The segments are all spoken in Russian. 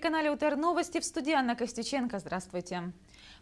На телеканале УТР Новости в студии Анна Костюченко. Здравствуйте.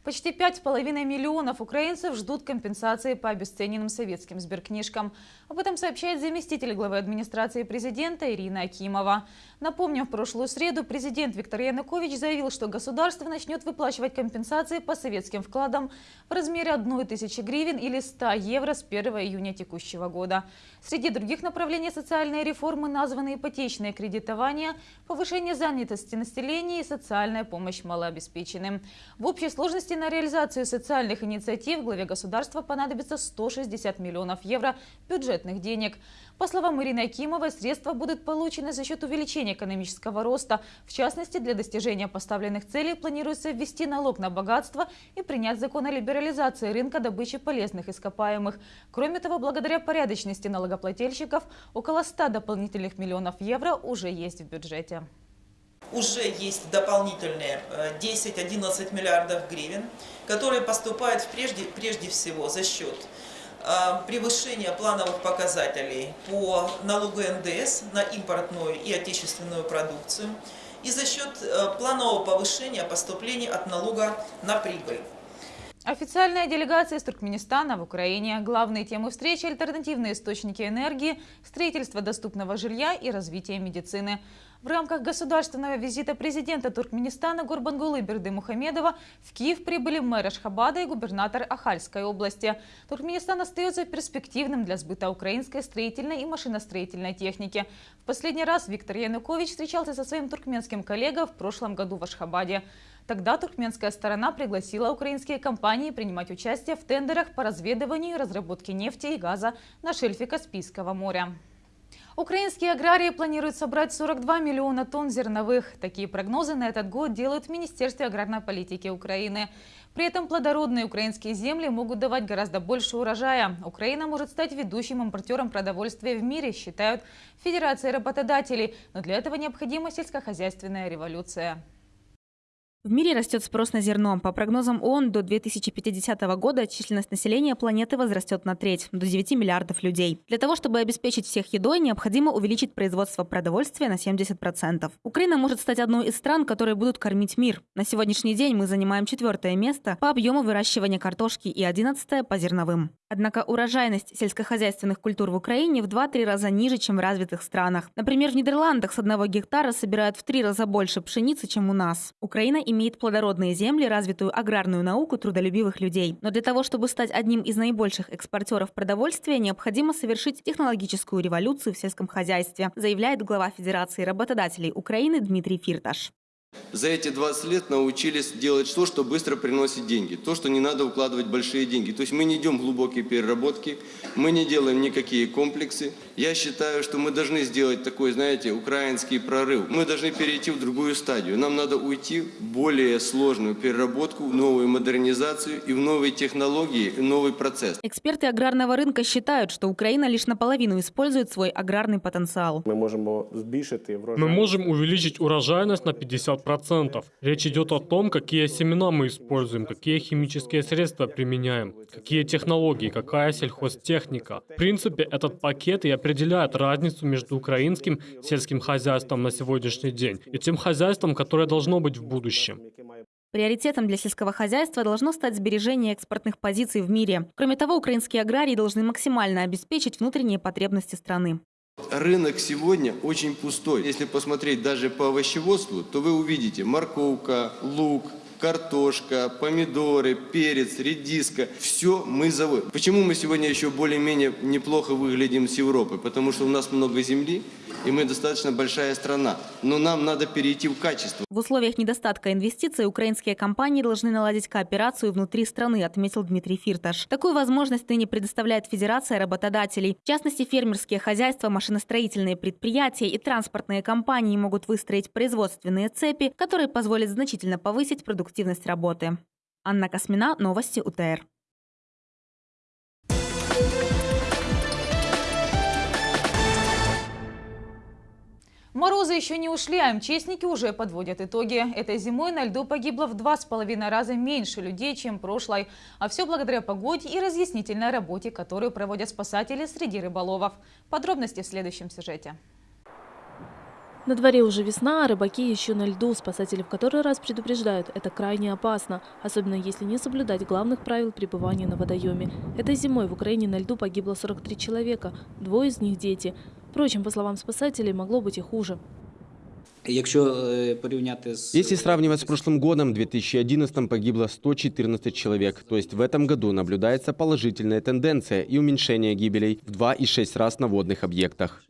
Почти 5,5 миллионов украинцев ждут компенсации по обесцененным советским сберкнижкам. Об этом сообщает заместитель главы администрации президента Ирина Акимова. Напомним, в прошлую среду президент Виктор Янукович заявил, что государство начнет выплачивать компенсации по советским вкладам в размере 1 тысячи гривен или 100 евро с 1 июня текущего года. Среди других направлений социальной реформы названы ипотечное кредитование, повышение занятости населения и социальная помощь малообеспеченным. В общей сложности на реализацию социальных инициатив главе государства понадобится 160 миллионов евро бюджетных денег. По словам Ирины Акимовой, средства будут получены за счет увеличения экономического роста. В частности, для достижения поставленных целей планируется ввести налог на богатство и принять закон о либерализации рынка добычи полезных ископаемых. Кроме того, благодаря порядочности налогоплательщиков, около 100 дополнительных миллионов евро уже есть в бюджете уже есть дополнительные 10-11 э, миллиардов гривен, которые поступают прежде, прежде всего за счет э, превышения плановых показателей по налогу НДС на импортную и отечественную продукцию и за счет э, планового повышения поступлений от налога на прибыль. Официальная делегация из Туркменистана в Украине. Главные темы встречи – альтернативные источники энергии, строительство доступного жилья и развитие медицины. В рамках государственного визита президента Туркменистана Гурбангулы Берды Мухамедова в Киев прибыли мэр Ашхабада и губернатор Ахальской области. Туркменистан остается перспективным для сбыта украинской строительной и машиностроительной техники. В последний раз Виктор Янукович встречался со своим туркменским коллегой в прошлом году в Ашхабаде. Тогда туркменская сторона пригласила украинские компании принимать участие в тендерах по разведыванию и разработке нефти и газа на шельфе Каспийского моря. Украинские аграрии планируют собрать 42 миллиона тонн зерновых. Такие прогнозы на этот год делают в Министерстве аграрной политики Украины. При этом плодородные украинские земли могут давать гораздо больше урожая. Украина может стать ведущим импортером продовольствия в мире, считают Федерация работодателей. Но для этого необходима сельскохозяйственная революция. В мире растет спрос на зерно. По прогнозам ООН, до 2050 года численность населения планеты возрастет на треть, до 9 миллиардов людей. Для того, чтобы обеспечить всех едой, необходимо увеличить производство продовольствия на 70%. Украина может стать одной из стран, которые будут кормить мир. На сегодняшний день мы занимаем четвертое место по объему выращивания картошки и одиннадцатое по зерновым. Однако урожайность сельскохозяйственных культур в Украине в 2-3 раза ниже, чем в развитых странах. Например, в Нидерландах с одного гектара собирают в три раза больше пшеницы, чем у нас. Украина имеет плодородные земли, развитую аграрную науку трудолюбивых людей. Но для того, чтобы стать одним из наибольших экспортеров продовольствия, необходимо совершить технологическую революцию в сельском хозяйстве, заявляет глава Федерации работодателей Украины Дмитрий Фирташ. За эти 20 лет научились делать то, что быстро приносит деньги, то, что не надо укладывать большие деньги. То есть мы не идем в глубокие переработки, мы не делаем никакие комплексы. Я считаю, что мы должны сделать такой, знаете, украинский прорыв. Мы должны перейти в другую стадию. Нам надо уйти в более сложную переработку, в новую модернизацию и в новые технологии, и новый процесс. Эксперты аграрного рынка считают, что Украина лишь наполовину использует свой аграрный потенциал. Мы можем увеличить урожайность на 50 50%. Речь идет о том, какие семена мы используем, какие химические средства применяем, какие технологии, какая сельхозтехника. В принципе, этот пакет и определяет разницу между украинским сельским хозяйством на сегодняшний день и тем хозяйством, которое должно быть в будущем. Приоритетом для сельского хозяйства должно стать сбережение экспортных позиций в мире. Кроме того, украинские аграрии должны максимально обеспечить внутренние потребности страны. Рынок сегодня очень пустой. Если посмотреть даже по овощеводству, то вы увидите морковка, лук, картошка, помидоры, перец, редиска. Все мы заводим. Почему мы сегодня еще более-менее неплохо выглядим с Европы? Потому что у нас много земли, и мы достаточно большая страна. Но нам надо перейти в качество. В условиях недостатка инвестиций украинские компании должны наладить кооперацию внутри страны, отметил Дмитрий Фирташ. Такую возможность ныне предоставляет Федерация работодателей. В частности, фермерские хозяйства, машиностроительные предприятия и транспортные компании могут выстроить производственные цепи, которые позволят значительно повысить продуктивность работы. Анна Космина, Новости УТР. Морозы еще не ушли, а МЧСники уже подводят итоги. Этой зимой на льду погибло в два с половиной раза меньше людей, чем прошлой. А все благодаря погоде и разъяснительной работе, которую проводят спасатели среди рыболовов. Подробности в следующем сюжете. На дворе уже весна, а рыбаки еще на льду. Спасатели в который раз предупреждают, это крайне опасно, особенно если не соблюдать главных правил пребывания на водоеме. Этой зимой в Украине на льду погибло 43 человека, двое из них дети. Впрочем, по словам спасателей, могло быть и хуже. Если сравнивать с прошлым годом, в 2011 погибло 114 человек. То есть в этом году наблюдается положительная тенденция и уменьшение гибелей в 2,6 раз на водных объектах.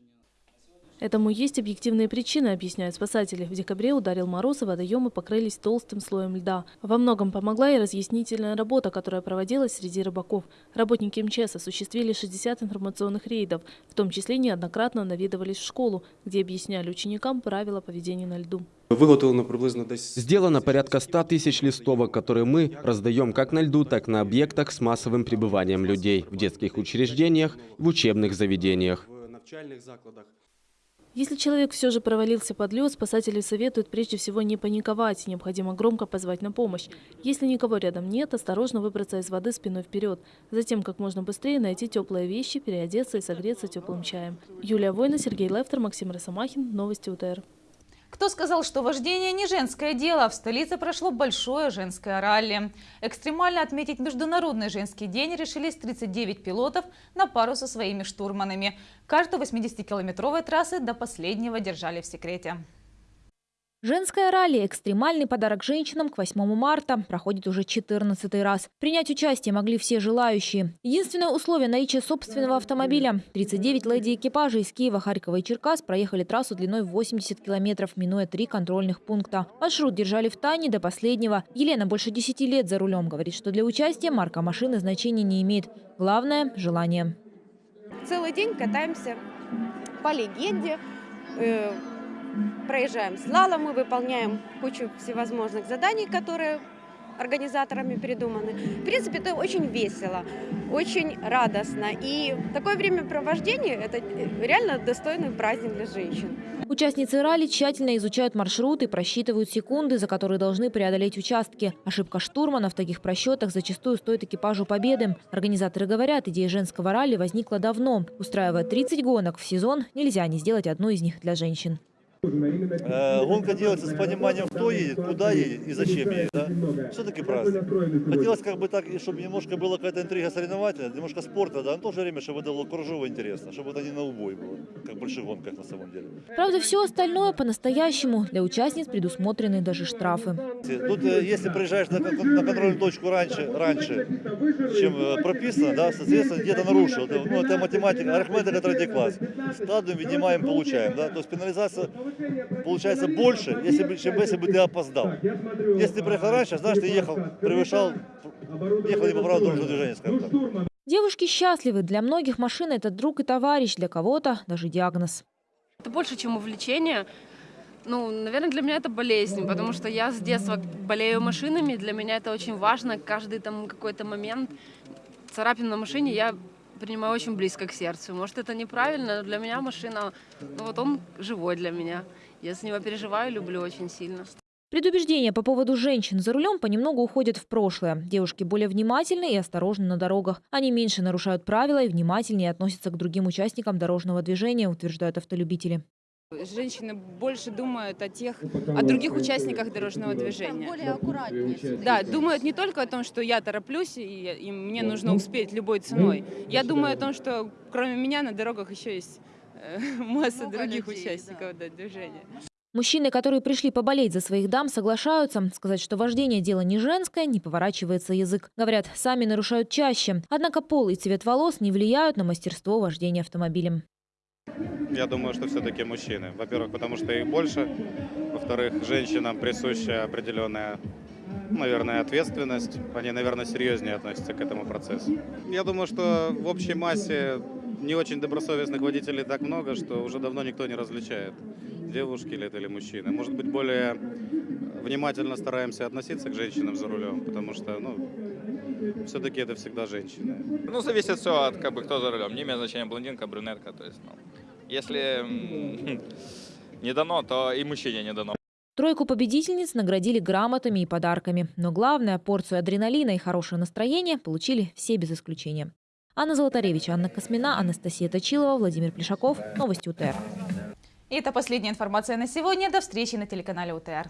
Этому есть объективные причины, объясняют спасатели. В декабре ударил мороз, и водоемы покрылись толстым слоем льда. Во многом помогла и разъяснительная работа, которая проводилась среди рыбаков. Работники МЧС осуществили 60 информационных рейдов, в том числе неоднократно наведывались в школу, где объясняли ученикам правила поведения на льду. Виготовлено приблизно десь Сделано порядка 100 тысяч листовок, которые мы раздаем как на льду, так и на объектах с массовым пребыванием людей в детских учреждениях, в учебных заведениях. Если человек все же провалился под лед, спасатели советуют прежде всего не паниковать, необходимо громко позвать на помощь. Если никого рядом нет, осторожно выбраться из воды спиной вперед. Затем как можно быстрее найти теплые вещи, переодеться и согреться теплым чаем. Юлия Война, Сергей Лефтер, Максим Росомахин. Новости УТР. Кто сказал, что вождение не женское дело? В столице прошло большое женское ралли. Экстремально отметить Международный женский день решились 39 пилотов на пару со своими штурманами. Карту 80-километровой трассы до последнего держали в секрете. Женское ралли «Экстремальный подарок женщинам» к 8 марта проходит уже 14 раз. Принять участие могли все желающие. Единственное условие – наличие собственного автомобиля. 39 леди-экипажей из Киева, Харькова и Черкас проехали трассу длиной в 80 километров, минуя три контрольных пункта. Маршрут держали в тайне до последнего. Елена больше 10 лет за рулем. Говорит, что для участия марка машины значения не имеет. Главное – желание. Целый день катаемся по легенде, э, проезжаем слаломы, выполняем кучу всевозможных заданий, которые организаторами придуманы. В принципе, это очень весело, очень радостно. И такое времяпровождение – это реально достойный праздник для женщин. Участницы ралли тщательно изучают маршруты, просчитывают секунды, за которые должны преодолеть участки. Ошибка штурмана в таких просчетах зачастую стоит экипажу победы. Организаторы говорят, идея женского ралли возникла давно. Устраивая 30 гонок в сезон, нельзя не сделать одну из них для женщин. Э, Гонка делается с пониманием, кто едет, куда едет и зачем едет. Да? Все-таки праздник. Хотелось как бы так, чтобы немножко была какая-то интрига соревновательная, немножко спорта, да, но в то же время, чтобы это было кружево интересно, чтобы это не на убой было, как в больших гонках на самом деле. Правда, все остальное по-настоящему. Для участниц предусмотрены даже штрафы. Тут, э, если приезжаешь на, на контрольную точку раньше, раньше чем э, прописано, да, соответственно, где-то нарушил. Это, ну, это математика, арифметика третий класс. Складываем, видимаем, получаем. Да? То есть пенализация получается больше, если бы, чем если бы ты опоздал. Если ты приехал раньше, значит, ты ехал, превышал, ехал не по правилам дорожного движения, скажем так. Девушки счастливы. Для многих машина – это друг и товарищ, для кого-то даже диагноз. Это больше, чем увлечение. Ну, наверное, для меня это болезнь, потому что я с детства болею машинами, для меня это очень важно. Каждый там какой-то момент царапин на машине я принимаю очень близко к сердцу. Может, это неправильно, но для меня машина, ну вот он живой для меня. Я с него переживаю, люблю очень сильно. Предубеждения по поводу женщин за рулем понемногу уходят в прошлое. Девушки более внимательны и осторожны на дорогах. Они меньше нарушают правила и внимательнее относятся к другим участникам дорожного движения, утверждают автолюбители. Женщины больше думают о тех, о других участниках дорожного движения. Более аккуратнее. Да, думают не только о том, что я тороплюсь и, и мне нужно успеть любой ценой. Я думаю о том, что кроме меня на дорогах еще есть э, масса Много других людей, участников да, движения. Мужчины, которые пришли поболеть за своих дам, соглашаются. Сказать, что вождение – дело не женское, не поворачивается язык. Говорят, сами нарушают чаще. Однако пол и цвет волос не влияют на мастерство вождения автомобилем. Я думаю, что все-таки мужчины. Во-первых, потому что их больше. Во-вторых, женщинам присуща определенная, наверное, ответственность. Они, наверное, серьезнее относятся к этому процессу. Я думаю, что в общей массе не очень добросовестных водителей так много, что уже давно никто не различает, девушки ли это или мужчины. Может быть, более внимательно стараемся относиться к женщинам за рулем, потому что, ну, все-таки это всегда женщины. Ну, зависит все от как бы кто за рулем. Не имеет значения блондинка, брюнетка. То есть, ну, если не дано, то и мужчине не дано. Тройку победительниц наградили грамотами и подарками. Но главное, порцию адреналина и хорошее настроение получили все без исключения. Анна Золотаревич, Анна Космина, Анастасия Точилова, Владимир Плешаков. Новости УТР. И это последняя информация на сегодня. До встречи на телеканале УТР.